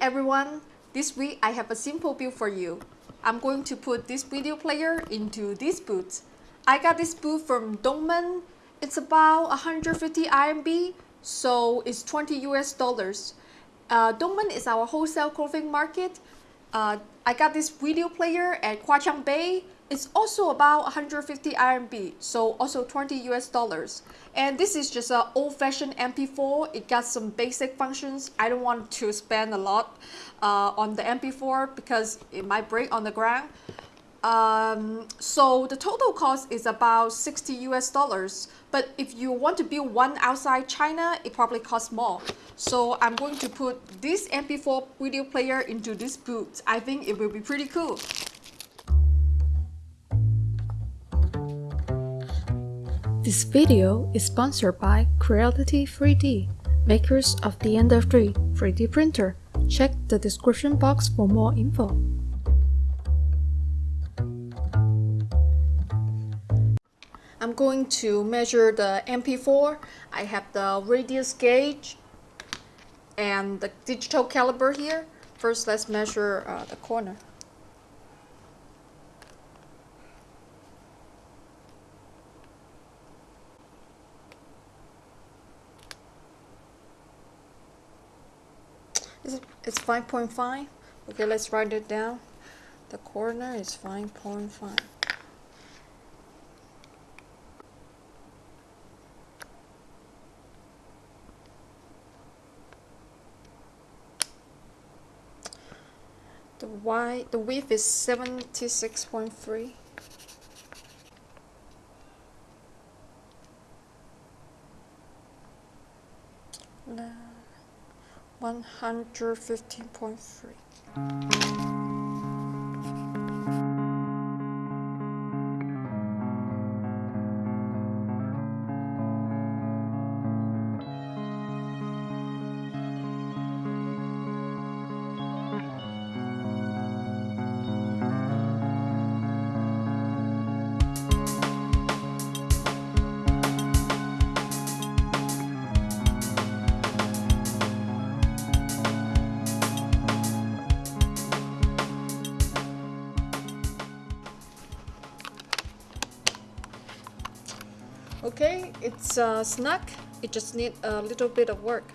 everyone, this week I have a simple build for you. I'm going to put this video player into this boot. I got this boot from Dongmen. It's about 150 RMB, so it's 20 US dollars. Uh, Dongmen is our wholesale clothing market. Uh, I got this video player at Huaqiang Bei. It's also about 150 RMB, so also 20 US dollars. And this is just an old-fashioned MP4. It got some basic functions. I don't want to spend a lot uh, on the MP4 because it might break on the ground. Um, so the total cost is about 60 US dollars. But if you want to build one outside China, it probably costs more. So I'm going to put this MP4 video player into this boot. I think it will be pretty cool. This video is sponsored by Creality 3D, makers of the Ender 3 3D printer. Check the description box for more info. I'm going to measure the MP4. I have the radius gauge and the digital caliper here. First, let's measure uh, the corner. It's 5.5. Okay, let's write it down. The corner is 5.5. The y the width is 76.3. No. 115.3. Okay, it's a snack. It just needs a little bit of work.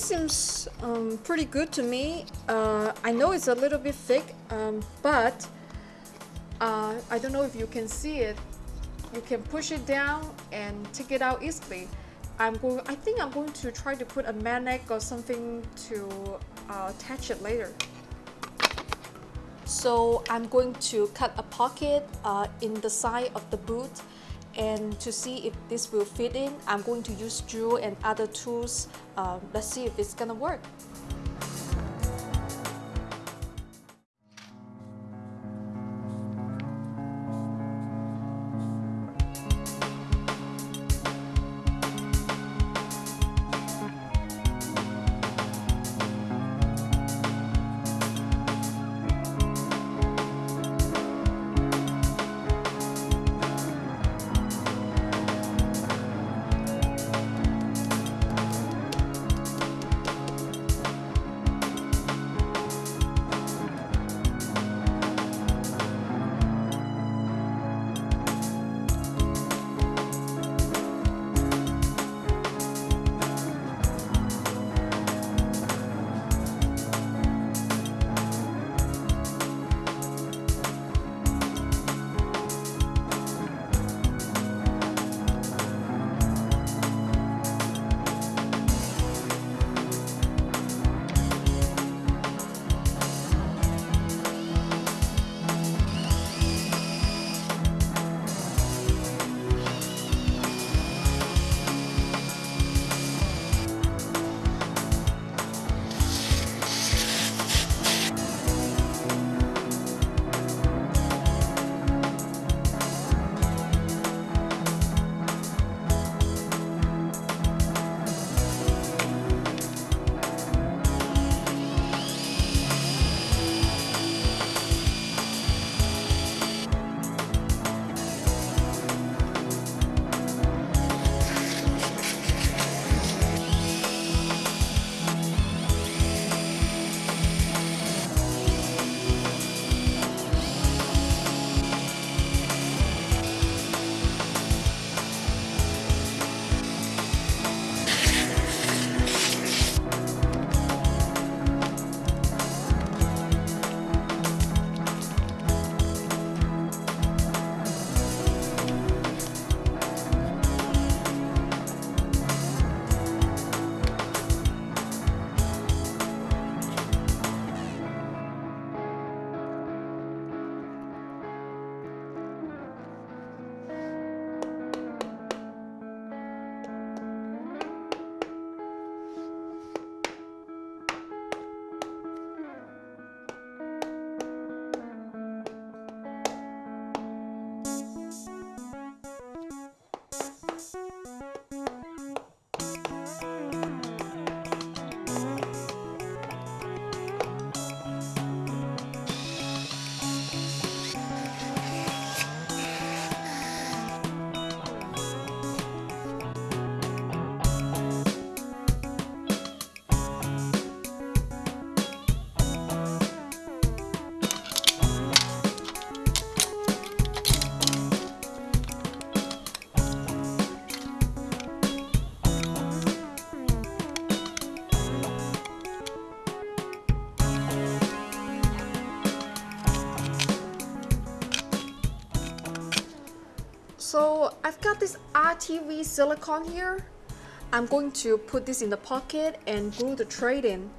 This seems um, pretty good to me. Uh, I know it's a little bit thick, um, but uh, I don't know if you can see it. You can push it down and take it out easily. I'm going. I think I'm going to try to put a magnet or something to uh, attach it later. So I'm going to cut a pocket uh, in the side of the boot and to see if this will fit in, I'm going to use drill and other tools. Um, let's see if it's gonna work. So I've got this RTV silicone here. I'm going to put this in the pocket and glue the tray in.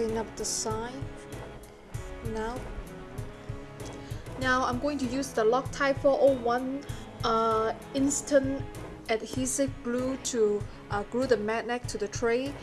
Clean up the side now. Now I'm going to use the Loctite 401 uh, instant adhesive glue to uh, glue the magnet to the tray.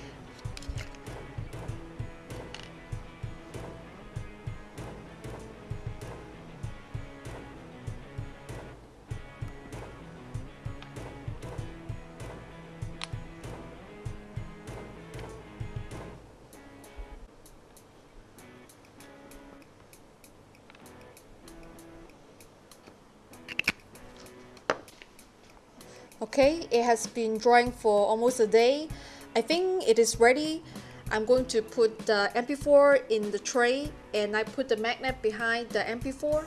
Okay, it has been drying for almost a day. I think it is ready. I'm going to put the MP4 in the tray and I put the magnet behind the MP4.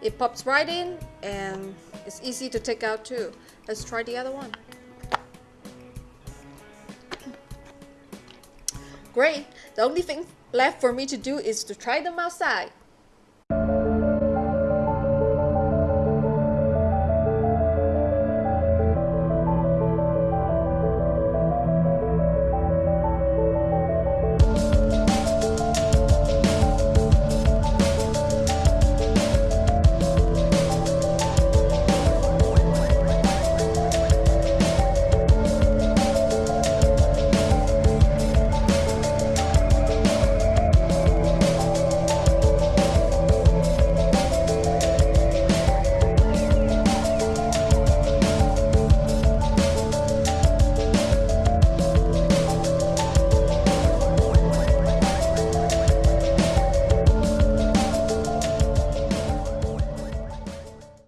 It pops right in and it's easy to take out too. Let's try the other one. Great, the only thing left for me to do is to try them outside.